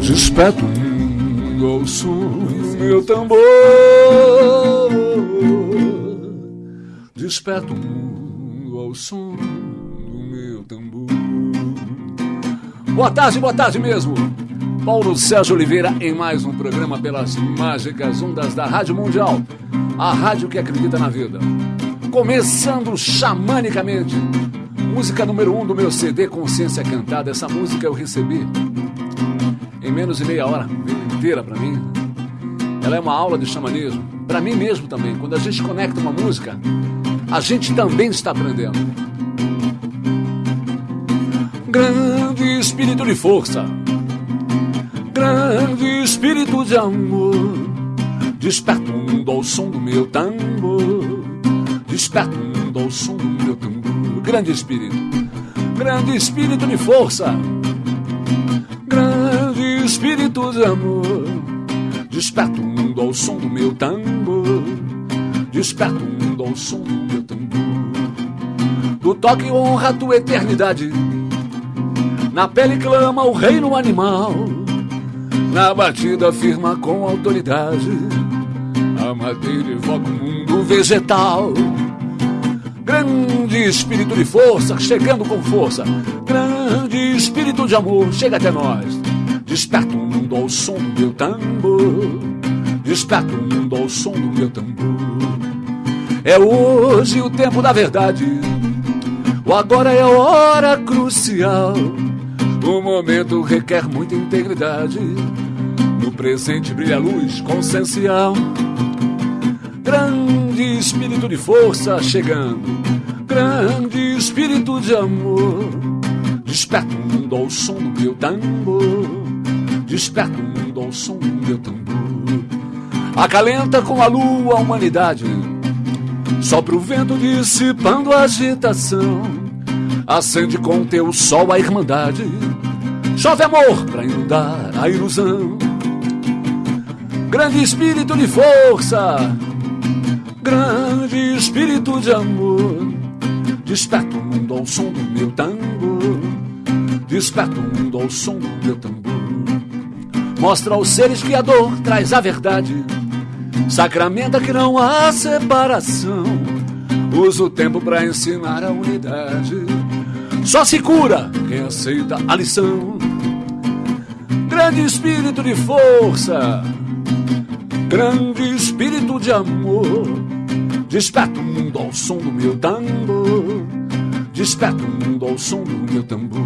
Desperto do meu tambor. Desperto do meu tambor. Boa tarde, boa tarde mesmo. Paulo Sérgio Oliveira em mais um programa pelas mágicas ondas da Rádio Mundial, a rádio que acredita na vida. Começando xamanicamente, música número um do meu CD Consciência Cantada. Essa música eu recebi em menos de meia hora, inteira para mim. Ela é uma aula de xamanismo, para mim mesmo também. Quando a gente conecta uma música, a gente também está aprendendo. Grande espírito de força, grande espírito de amor, desperta o mundo ao som do meu tambor, desperta o mundo ao som do meu tambor. Grande espírito, grande espírito de força espírito de amor. Desperta o mundo ao som do meu tambor. Desperta o mundo ao som do meu tambor. Do toque honra a tua eternidade. Na pele clama o reino animal. Na batida firma com autoridade. A madeira evoca o mundo vegetal. Grande espírito de força, chegando com força. Grande espírito de amor, chega até nós. Desperta o mundo ao som do meu tambor. Desperta o mundo ao som do meu tambor. É hoje o tempo da verdade. O agora é a hora crucial. O momento requer muita integridade. No presente brilha a luz consciencial. Grande espírito de força chegando. Grande espírito de amor. Desperta o mundo ao som do meu tambor. Desperta o mundo ao som do meu tambor. Acalenta com a lua a humanidade. Sopra o vento dissipando a agitação. Acende com teu sol a irmandade. Chove amor para inundar a ilusão. Grande espírito de força, grande espírito de amor. Desperta o mundo ao som do meu tambor. Desperta o mundo ao som do meu tambor. Mostra aos seres que a dor traz a verdade. Sacramenta que não há separação. Usa o tempo para ensinar a unidade. Só se cura quem aceita a lição. Grande espírito de força, grande espírito de amor. Desperta o mundo ao som do meu tambor. Desperta o mundo ao som do meu tambor.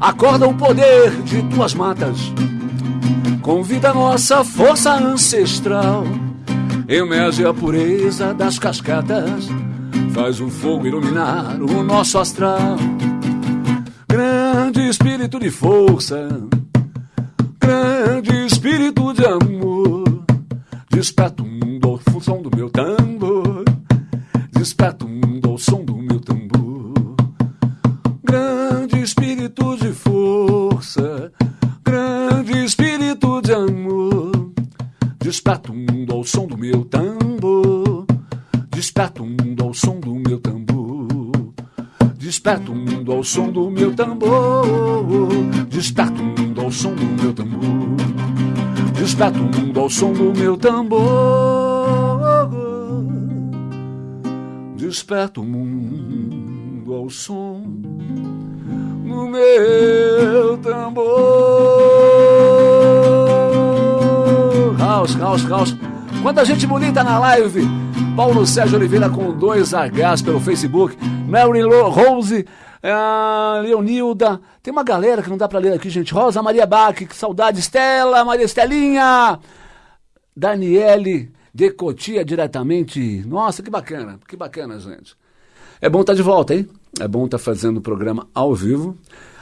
Acorda o poder de tuas matas Convida nossa força ancestral. Emerge a pureza das cascatas. Faz o fogo iluminar o nosso astral. Grande espírito de força. Grande espírito de amor. Desperta o mundo ao som do meu tambor. Desperta o mundo ao som do meu tambor. Grande espírito de força espírito de amor. Desperta o mundo ao som do meu tambor. Desperta o mundo Desperta o mundo ao som do meu tambor. Desperta o mundo ao som do meu tambor. Desperta o mundo ao som do meu tambor. Desperta o mundo ao som no meu tambor. Caos, caos, caos. Quanta gente bonita na live. Paulo Sérgio Oliveira com dois Hs pelo Facebook. Mary Rose, uh, Leonilda. Tem uma galera que não dá pra ler aqui, gente. Rosa Maria Bach, que saudade. Estela, Maria Estelinha. Daniele Decotia diretamente. Nossa, que bacana, que bacana, gente. É bom estar tá de volta, hein? É bom estar tá fazendo o programa ao vivo.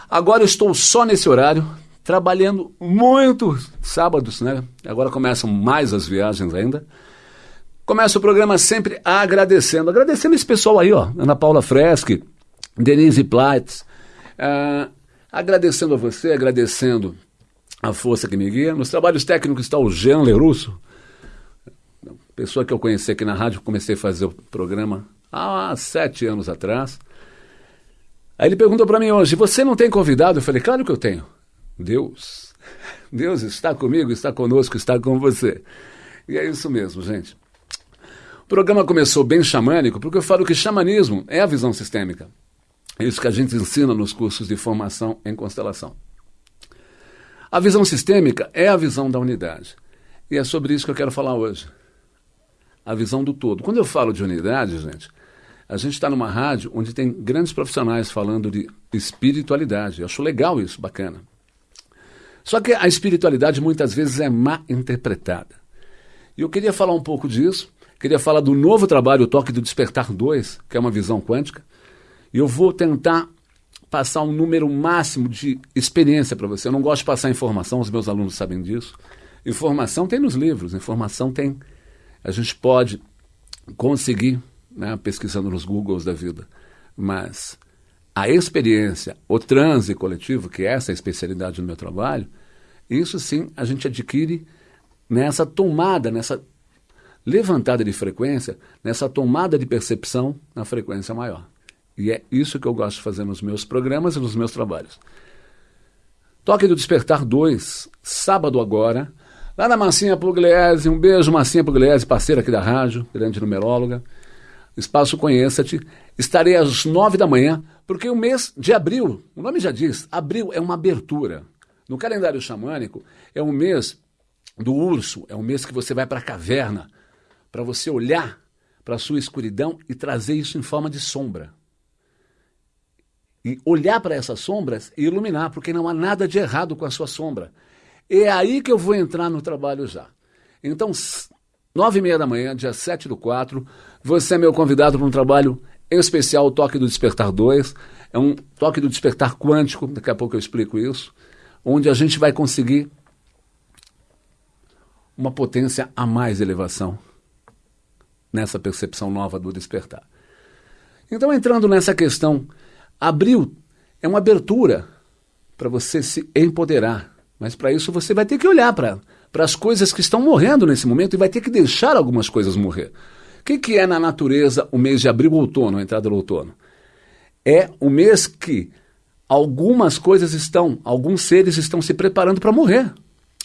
Agora estou só nesse horário, trabalhando muito sábados, né? Agora começam mais as viagens ainda. Começa o programa sempre agradecendo, agradecendo esse pessoal aí, ó, Ana Paula Freschi, Denise Platz. Uh, agradecendo a você, agradecendo a força que me guia. Nos trabalhos técnicos está o Jean Lerusso, pessoa que eu conheci aqui na rádio, comecei a fazer o programa há sete anos atrás. Aí ele perguntou para mim hoje: Você não tem convidado? Eu falei: Claro que eu tenho. Deus. Deus está comigo, está conosco, está com você. E é isso mesmo, gente. O programa começou bem xamânico, porque eu falo que xamanismo é a visão sistêmica. É isso que a gente ensina nos cursos de formação em constelação. A visão sistêmica é a visão da unidade. E é sobre isso que eu quero falar hoje. A visão do todo. Quando eu falo de unidade, gente, a gente está numa rádio onde tem grandes profissionais falando de espiritualidade. Eu acho legal isso, bacana. Só que a espiritualidade muitas vezes é má interpretada. E eu queria falar um pouco disso. Queria falar do novo trabalho, o Toque do Despertar 2, que é uma visão quântica. E eu vou tentar passar um número máximo de experiência para você. Eu não gosto de passar informação, os meus alunos sabem disso. Informação tem nos livros, informação tem. A gente pode conseguir, né, pesquisando nos Googles da vida. Mas a experiência, o transe coletivo, que é essa a especialidade do meu trabalho, isso sim a gente adquire nessa tomada, nessa levantada de frequência, nessa tomada de percepção na frequência maior. E é isso que eu gosto de fazer nos meus programas e nos meus trabalhos. Toque do Despertar 2, sábado agora, lá na Massinha Pugliese. Um beijo, Massinha Pugliese, parceira aqui da rádio, grande numeróloga. Espaço Conheça-te. Estarei às nove da manhã, porque o mês de abril, o nome já diz, abril é uma abertura. No calendário xamânico, é um mês do urso, é um mês que você vai para a caverna, para você olhar para a sua escuridão e trazer isso em forma de sombra. E olhar para essas sombras e iluminar, porque não há nada de errado com a sua sombra. É aí que eu vou entrar no trabalho já. Então, nove e meia da manhã, dia 7 do 4, você é meu convidado para um trabalho especial, o Toque do Despertar 2. É um toque do despertar quântico, daqui a pouco eu explico isso onde a gente vai conseguir uma potência a mais elevação nessa percepção nova do despertar. Então, entrando nessa questão, abril é uma abertura para você se empoderar, mas para isso você vai ter que olhar para as coisas que estão morrendo nesse momento e vai ter que deixar algumas coisas morrer. O que, que é na natureza o mês de abril ou outono, a entrada do outono? É o mês que algumas coisas estão, alguns seres estão se preparando para morrer.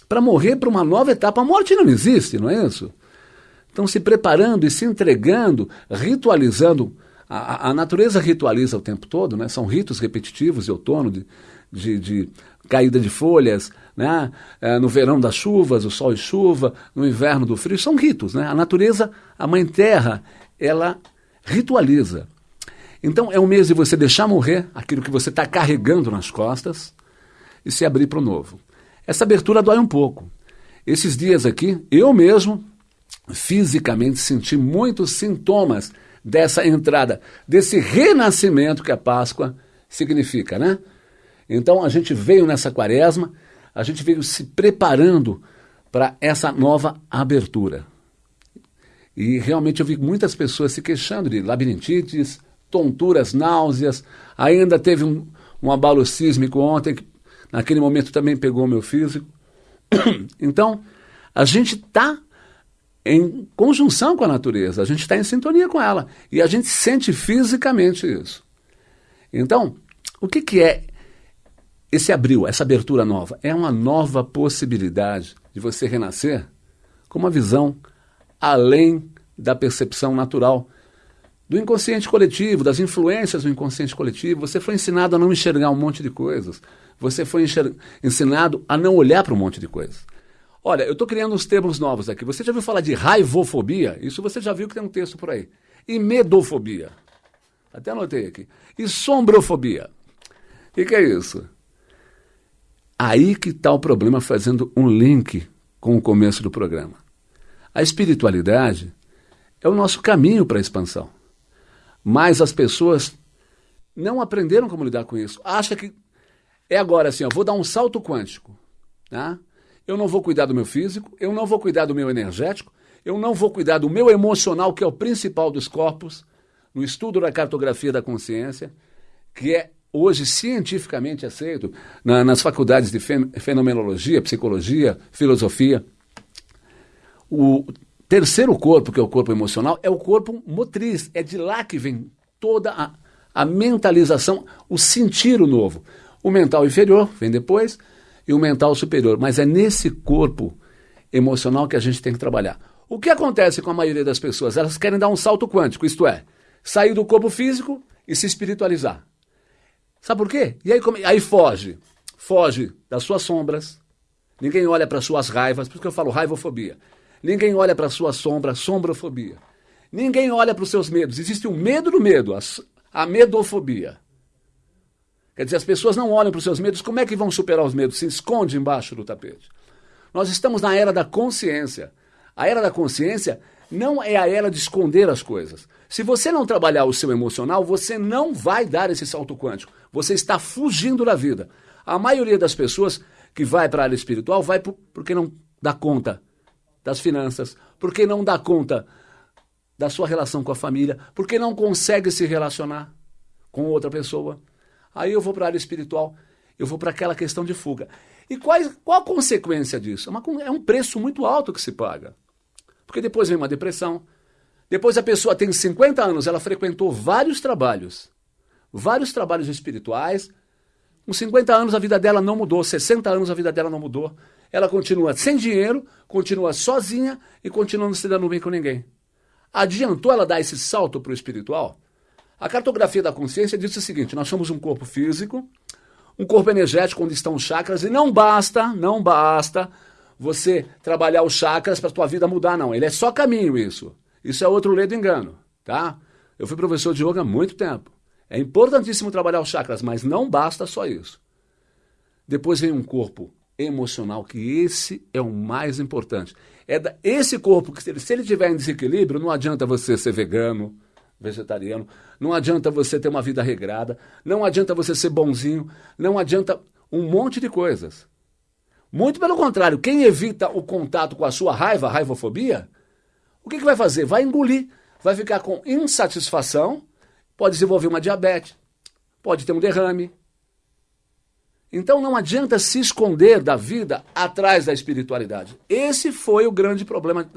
Para morrer para uma nova etapa. A morte não existe, não é isso? Estão se preparando e se entregando, ritualizando. A, a natureza ritualiza o tempo todo, né? são ritos repetitivos de outono, de, de, de caída de folhas, né? É, no verão das chuvas, o sol e chuva, no inverno do frio, são ritos. Né? A natureza, a mãe terra, ela ritualiza. Então é um mês de você deixar morrer aquilo que você está carregando nas costas e se abrir para o novo. Essa abertura dói um pouco. Esses dias aqui, eu mesmo fisicamente senti muitos sintomas dessa entrada, desse renascimento que a Páscoa significa, né? Então a gente veio nessa quaresma, a gente veio se preparando para essa nova abertura. E realmente eu vi muitas pessoas se queixando de labirintites, tonturas, náuseas. Ainda teve um, um abalo sísmico ontem, que naquele momento também pegou meu físico. Então, a gente está em conjunção com a natureza, a gente está em sintonia com ela. E a gente sente fisicamente isso. Então, o que, que é esse abril, essa abertura nova? É uma nova possibilidade de você renascer com uma visão além da percepção natural do inconsciente coletivo, das influências do inconsciente coletivo. Você foi ensinado a não enxergar um monte de coisas. Você foi ensinado a não olhar para um monte de coisas. Olha, eu estou criando uns termos novos aqui. Você já ouviu falar de raivofobia? Isso você já viu que tem um texto por aí. E medofobia. Até anotei aqui. E sombrofobia. O que, é isso? Aí que está o problema fazendo um link com o começo do programa. A espiritualidade é o nosso caminho para a expansão. Mas as pessoas não aprenderam como lidar com isso. Acha que é agora assim, ó, vou dar um salto quântico. Tá? Eu não vou cuidar do meu físico, eu não vou cuidar do meu energético, eu não vou cuidar do meu emocional, que é o principal dos corpos, no estudo da cartografia da consciência, que é hoje cientificamente aceito na, nas faculdades de fenomenologia, psicologia, filosofia. O terceiro corpo, que é o corpo emocional, é o corpo motriz. É de lá que vem toda a, a mentalização, o sentir o novo. O mental inferior vem depois e o mental superior. Mas é nesse corpo emocional que a gente tem que trabalhar. O que acontece com a maioria das pessoas? Elas querem dar um salto quântico, isto é, sair do corpo físico e se espiritualizar. Sabe por quê? E aí, aí foge. Foge das suas sombras. Ninguém olha para suas raivas, por isso que eu falo raivofobia. Ninguém olha para sua sombra, sombrofobia. Ninguém olha para os seus medos. Existe o um medo do medo, a, a medofobia. Quer dizer, as pessoas não olham para os seus medos, como é que vão superar os medos? Se esconde embaixo do tapete. Nós estamos na era da consciência. A era da consciência não é a era de esconder as coisas. Se você não trabalhar o seu emocional, você não vai dar esse salto quântico. Você está fugindo da vida. A maioria das pessoas que vai para a área espiritual vai porque não dá conta das finanças, porque não dá conta da sua relação com a família, porque não consegue se relacionar com outra pessoa. Aí eu vou para a área espiritual, eu vou para aquela questão de fuga. E quais, qual a consequência disso? É, uma, é um preço muito alto que se paga. Porque depois vem uma depressão. Depois a pessoa tem 50 anos, ela frequentou vários trabalhos, vários trabalhos espirituais. Com 50 anos a vida dela não mudou, 60 anos a vida dela não mudou. Ela continua sem dinheiro, continua sozinha e continua não se dando bem com ninguém. Adiantou ela dar esse salto para o espiritual? A cartografia da consciência diz o seguinte: nós somos um corpo físico, um corpo energético onde estão os chakras, e não basta, não basta você trabalhar os chakras para a tua vida mudar, não. Ele é só caminho isso. Isso é outro ledo engano, tá? Eu fui professor de yoga há muito tempo. É importantíssimo trabalhar os chakras, mas não basta só isso. Depois vem um corpo emocional, que esse é o mais importante. É esse corpo que, se ele, se ele tiver em desequilíbrio, não adianta você ser vegano, vegetariano, não adianta você ter uma vida regrada, não adianta você ser bonzinho, não adianta um monte de coisas. Muito pelo contrário, quem evita o contato com a sua raiva, raivofobia, o que, que vai fazer? Vai engolir, vai ficar com insatisfação, pode desenvolver uma diabetes, pode ter um derrame. Então não adianta se esconder da vida atrás da espiritualidade. Esse foi o grande problema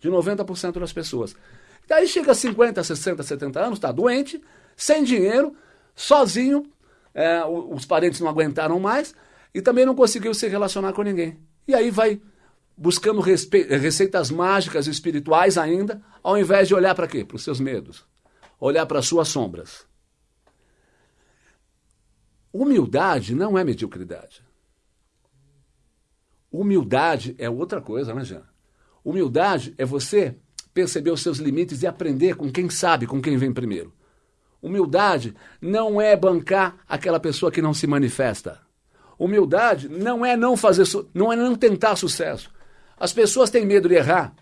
de 90% das pessoas. Daí chega a 50, 60, 70 anos, está doente, sem dinheiro, sozinho, é, os parentes não aguentaram mais e também não conseguiu se relacionar com ninguém. E aí vai buscando receitas mágicas espirituais ainda, ao invés de olhar para quê? Para os seus medos, olhar para as suas sombras. Humildade não é mediocridade. Humildade é outra coisa, né, Jean? Humildade é você perceber os seus limites e aprender com quem sabe, com quem vem primeiro. Humildade não é bancar aquela pessoa que não se manifesta. Humildade não é não fazer, não é não tentar sucesso. As pessoas têm medo de errar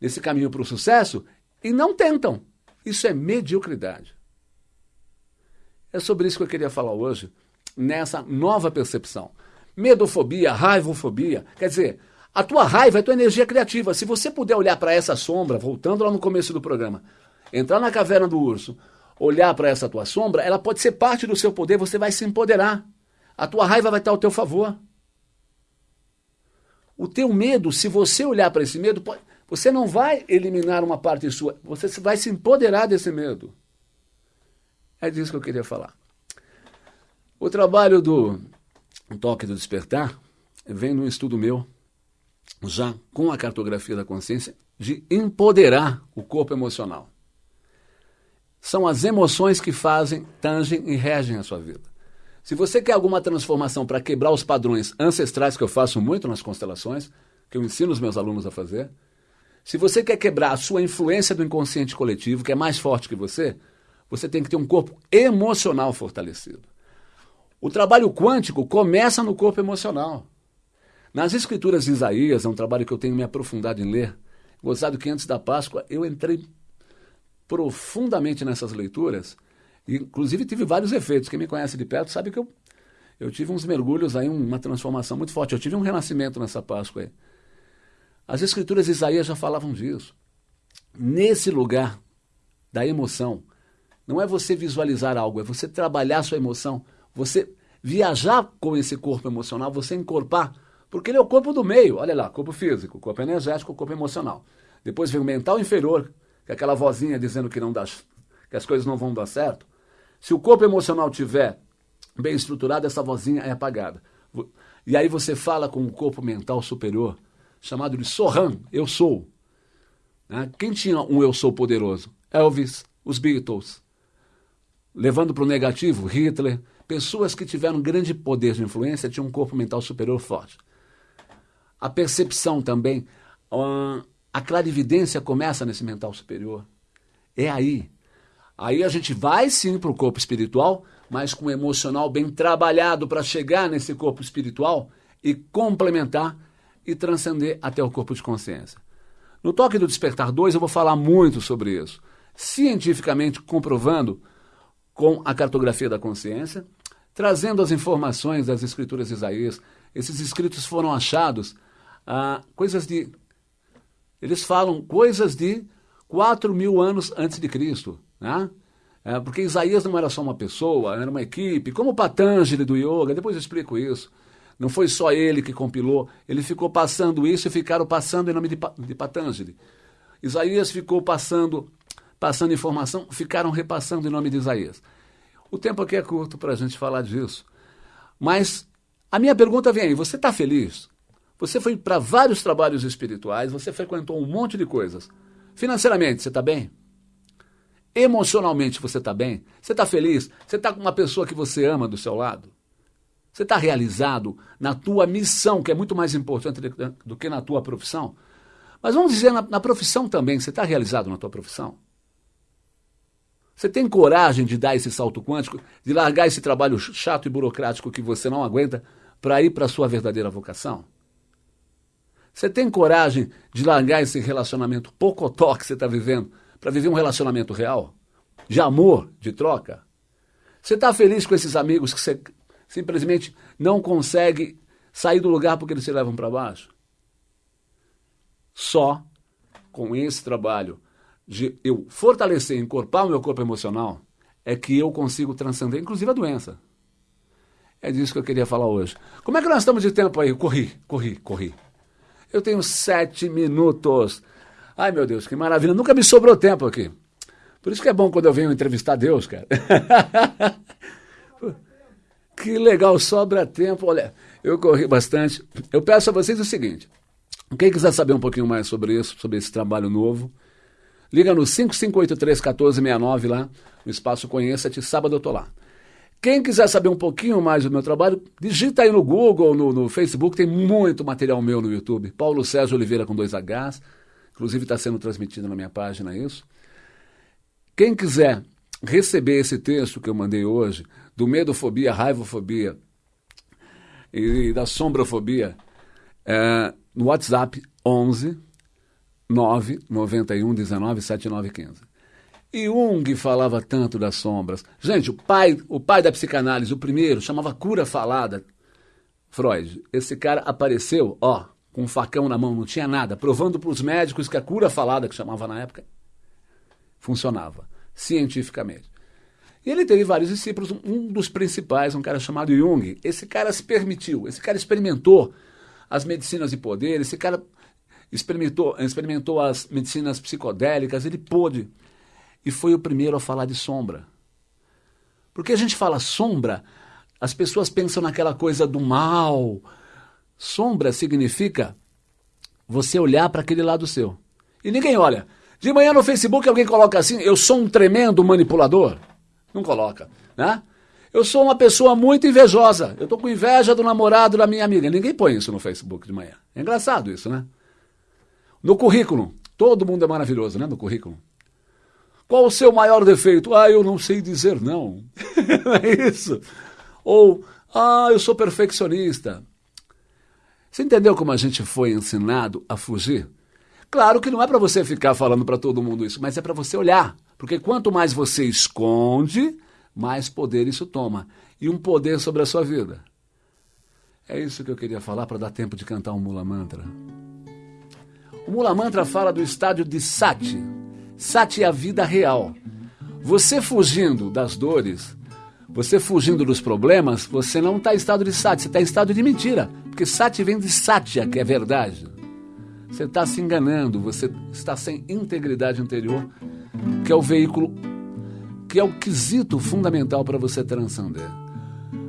nesse caminho para o sucesso e não tentam. Isso é mediocridade. É sobre isso que eu queria falar hoje, nessa nova percepção. Medofobia, raivofobia, quer dizer, a tua raiva é a tua energia criativa. Se você puder olhar para essa sombra, voltando lá no começo do programa, entrar na caverna do urso, olhar para essa tua sombra, ela pode ser parte do seu poder, você vai se empoderar. A tua raiva vai estar ao teu favor. O teu medo, se você olhar para esse medo, você não vai eliminar uma parte sua, você vai se empoderar desse medo. É disso que eu queria falar. O trabalho do Toque do Despertar vem num estudo meu já com a cartografia da consciência, de empoderar o corpo emocional. São as emoções que fazem, tangem e regem a sua vida. Se você quer alguma transformação para quebrar os padrões ancestrais que eu faço muito nas constelações, que eu ensino os meus alunos a fazer, se você quer quebrar a sua influência do inconsciente coletivo, que é mais forte que você, você tem que ter um corpo emocional fortalecido. O trabalho quântico começa no corpo emocional. Nas escrituras de Isaías, é um trabalho que eu tenho me aprofundado em ler. Gozado que antes da Páscoa eu entrei profundamente nessas leituras, e inclusive tive vários efeitos. Quem me conhece de perto sabe que eu, eu tive uns mergulhos aí, uma transformação muito forte. Eu tive um renascimento nessa Páscoa aí. As escrituras de Isaías já falavam disso. Nesse lugar da emoção, não é você visualizar algo, é você trabalhar sua emoção, você viajar com esse corpo emocional, você encorpar, porque ele é o corpo do meio, olha lá, corpo físico, corpo energético, corpo emocional. Depois vem o mental inferior, que é aquela vozinha dizendo que não dá, que as coisas não vão dar certo. Se o corpo emocional tiver bem estruturado, essa vozinha é apagada. E aí você fala com o corpo mental superior, chamado de Sohan, eu sou. Né? Quem tinha um eu sou poderoso? Elvis, os Beatles. Levando para o negativo, Hitler. Pessoas que tiveram grande poder de influência tinham um corpo mental superior forte. A percepção também, a clarividência começa nesse mental superior. É aí. Aí a gente vai sim para o corpo espiritual, mas com o emocional bem trabalhado para chegar nesse corpo espiritual e complementar e transcender até o corpo de consciência. No Toque do Despertar 2 eu vou falar muito sobre isso, cientificamente comprovando com a cartografia da consciência, trazendo as informações das escrituras de Isaías. Esses escritos foram achados ah, coisas de. Eles falam coisas de 4 mil anos antes de Cristo. Né? É, porque Isaías não era só uma pessoa, era uma equipe, como o Patanjali do Yoga, depois eu explico isso. Não foi só ele que compilou, ele ficou passando isso e ficaram passando em nome de, de Patanjali. Isaías ficou passando, passando informação, ficaram repassando em nome de Isaías. O tempo aqui é curto para a gente falar disso. Mas a minha pergunta vem aí: você está feliz? Você foi para vários trabalhos espirituais, você frequentou um monte de coisas. Financeiramente, você está bem? Emocionalmente, você está bem? Você está feliz? Você está com uma pessoa que você ama do seu lado? Você está realizado na tua missão, que é muito mais importante do que na tua profissão? Mas vamos dizer, na, na profissão também, você está realizado na tua profissão? Você tem coragem de dar esse salto quântico, de largar esse trabalho chato e burocrático que você não aguenta para ir para a sua verdadeira vocação? Você tem coragem de largar esse relacionamento pocotó que você está vivendo para viver um relacionamento real? De amor, de troca? Você está feliz com esses amigos que você simplesmente não consegue sair do lugar porque eles se levam para baixo? Só com esse trabalho de eu fortalecer, encorpar o meu corpo emocional, é que eu consigo transcender, inclusive a doença. É disso que eu queria falar hoje. Como é que nós estamos de tempo aí? Corri, corri, corri. Eu tenho sete minutos. Ai, meu Deus, que maravilha. Nunca me sobrou tempo aqui. Por isso que é bom quando eu venho entrevistar Deus, cara. que legal, sobra tempo. Olha, eu corri bastante. Eu peço a vocês o seguinte: quem quiser saber um pouquinho mais sobre isso, sobre esse trabalho novo, liga no 5583-1469 lá, no Espaço Conheça-te. Sábado eu tô lá. Quem quiser saber um pouquinho mais do meu trabalho, digita aí no Google, no, no Facebook, tem muito material meu no YouTube. Paulo Sérgio Oliveira com dois Hs. Inclusive está sendo transmitido na minha página isso. Quem quiser receber esse texto que eu mandei hoje, do medofobia, raivofobia e da sombrofobia, é, no WhatsApp 11 991 19 7915. Jung falava tanto das sombras. Gente, o pai, o pai da psicanálise, o primeiro, chamava cura falada. Freud. Esse cara apareceu, ó, com um facão na mão, não tinha nada, provando para os médicos que a cura falada, que chamava na época, funcionava, cientificamente. E ele teve vários discípulos, um dos principais, um cara chamado Jung. Esse cara se permitiu, esse cara experimentou as medicinas de poder, esse cara experimentou, experimentou as medicinas psicodélicas, ele pôde. E foi o primeiro a falar de sombra. Porque a gente fala sombra, as pessoas pensam naquela coisa do mal, Sombra significa você olhar para aquele lado seu. E ninguém olha. De manhã no Facebook alguém coloca assim: eu sou um tremendo manipulador. Não coloca, né? Eu sou uma pessoa muito invejosa. Eu estou com inveja do namorado da minha amiga. Ninguém põe isso no Facebook de manhã. É engraçado isso, né? No currículo, todo mundo é maravilhoso, né? No currículo. Qual o seu maior defeito? Ah, eu não sei dizer não. é isso. Ou, ah, eu sou perfeccionista. Você entendeu como a gente foi ensinado a fugir? Claro que não é para você ficar falando para todo mundo isso, mas é para você olhar. Porque quanto mais você esconde, mais poder isso toma. E um poder sobre a sua vida. É isso que eu queria falar para dar tempo de cantar um Mula Mantra. O Mula Mantra fala do estádio de Sati. Sati a vida real. Você fugindo das dores, você fugindo dos problemas, você não está em estado de sati, você está em estado de mentira. Porque sati vem de satya, que é verdade. Você está se enganando, você está sem integridade interior, que é o veículo, que é o quesito fundamental para você transcender.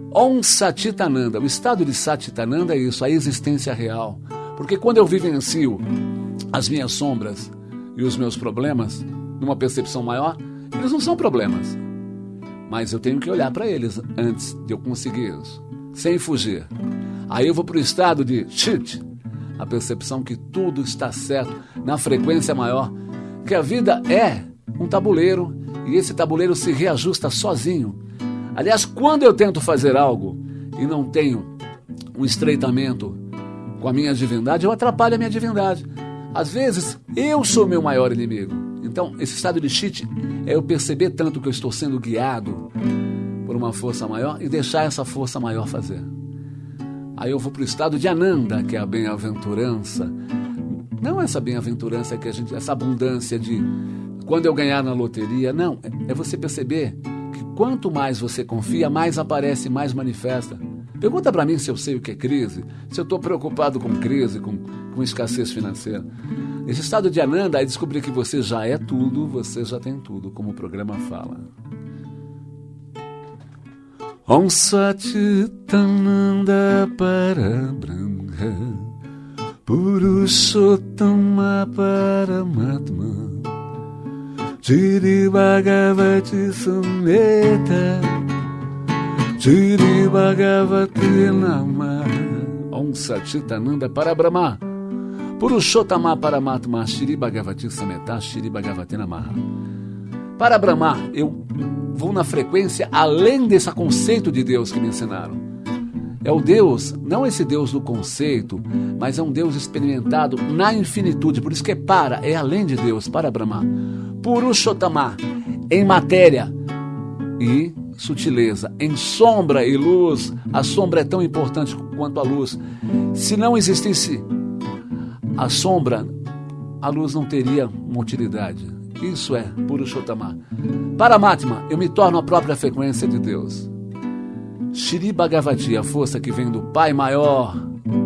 Om Satitananda, o estado de Satitananda é isso, a existência real. Porque quando eu vivencio as minhas sombras e os meus problemas, numa percepção maior, eles não são problemas. Mas eu tenho que olhar para eles antes de eu conseguir isso, sem fugir. Aí eu vou para o estado de shit, a percepção que tudo está certo, na frequência maior, que a vida é um tabuleiro e esse tabuleiro se reajusta sozinho. Aliás, quando eu tento fazer algo e não tenho um estreitamento com a minha divindade, eu atrapalho a minha divindade. Às vezes, eu sou meu maior inimigo. Então, esse estado de cheat é eu perceber tanto que eu estou sendo guiado por uma força maior e deixar essa força maior fazer. Aí eu vou para o estado de Ananda, que é a bem-aventurança. Não essa bem-aventurança que a gente, essa abundância de quando eu ganhar na loteria, não, é você perceber que quanto mais você confia, mais aparece, mais manifesta. Pergunta para mim se eu sei o que é crise, se eu estou preocupado com crise, com, com escassez financeira. Esse estado de Ananda é descobrir que você já é tudo, você já tem tudo, como o programa fala. Om Satitananda Parabrahma Purushottama Paramatma Jiri Bhagavati Sumeta Jiri Bhagavati Nama Om Satitananda Parabrahma Purushottama Paramatma Shri Bhagavati Sameta Shri Bhagavati Namaha Para Brahma, eu vou na frequência além desse conceito de Deus que me ensinaram. É o Deus, não esse Deus do conceito, mas é um Deus experimentado na infinitude. Por isso que é para, é além de Deus, para Brahma. Purushottama, em matéria e sutileza, em sombra e luz. A sombra é tão importante quanto a luz. Se não existisse a sombra, a luz não teria uma utilidade. Isso é Purushottama. Paramatma, eu me torno a própria frequência de Deus. Shri Bhagavati, a força que vem do Pai maior,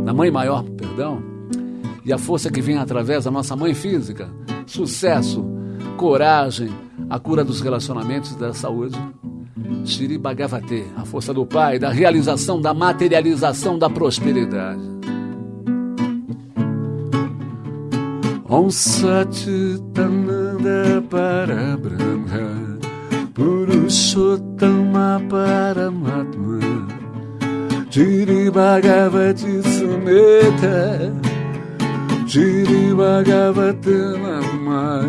da Mãe maior, perdão, e a força que vem através da nossa mãe física. Sucesso, coragem, a cura dos relacionamentos e da saúde. Shri Bhagavati, a força do Pai, da realização, da materialização da prosperidade. Om Satitananda para Brahma Purushottama Paramatma Jiri Bhagavati Sumeta Jiri Bhagavati Nama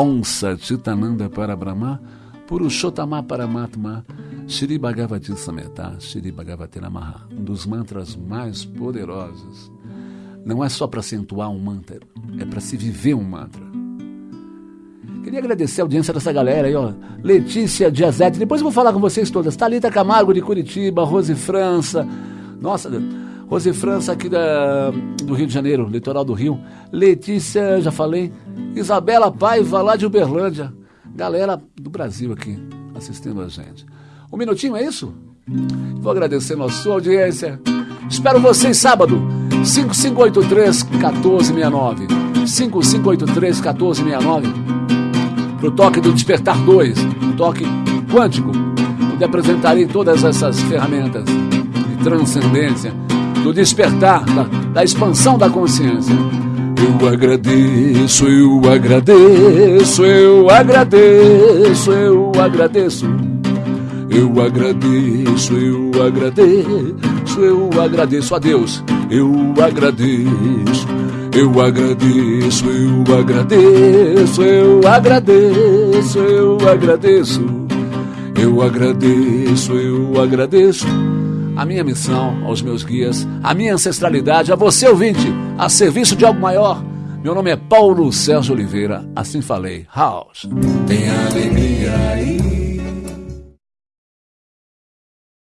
Onça Chitananda para Brahma, Purushottama Paramatma, Shri Bhagavati Sameta, Shri Bhagavati Namaha, um dos mantras mais poderosos. Não é só para acentuar um mantra, é para se viver um mantra. Queria agradecer a audiência dessa galera aí, ó. Letícia Diazete, depois eu vou falar com vocês todas. Thalita Camargo de Curitiba, Rose França. Nossa, Rose França aqui da, do Rio de Janeiro, litoral do Rio. Letícia, já falei. Isabela Paiva, lá de Uberlândia. Galera do Brasil aqui assistindo a gente. Um minutinho, é isso? Vou agradecendo a sua audiência. Espero vocês sábado, 5583-1469. 5583 1469. Pro toque do Despertar 2, toque quântico, onde apresentarei todas essas ferramentas de transcendência, do despertar, da, da expansão da consciência. Eu agradeço, eu agradeço, eu agradeço, eu agradeço. Eu agradeço, eu agradeço, eu agradeço a Deus. Eu agradeço, eu agradeço, eu agradeço, eu agradeço, eu agradeço. Eu agradeço, eu agradeço a minha missão aos meus guias, a minha ancestralidade, a você ouvinte, a serviço de algo maior. Meu nome é Paulo Sérgio Oliveira, assim falei. House. Tem alegria.